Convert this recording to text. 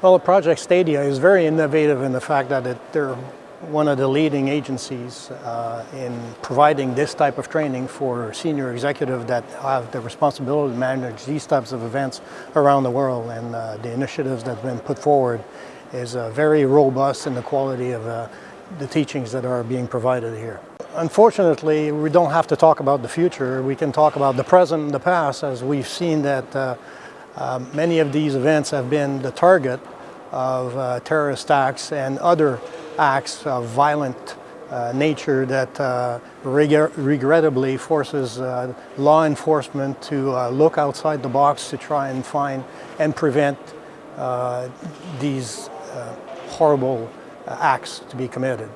Well, the Project Stadia is very innovative in the fact that it, they're one of the leading agencies uh, in providing this type of training for senior executives that have the responsibility to manage these types of events around the world. And uh, the initiatives that have been put forward is uh, very robust in the quality of uh, the teachings that are being provided here. Unfortunately, we don't have to talk about the future. We can talk about the present and the past as we've seen that uh, um, many of these events have been the target of uh, terrorist acts and other acts of violent uh, nature that uh, reg regrettably forces uh, law enforcement to uh, look outside the box to try and find and prevent uh, these horrible acts to be committed.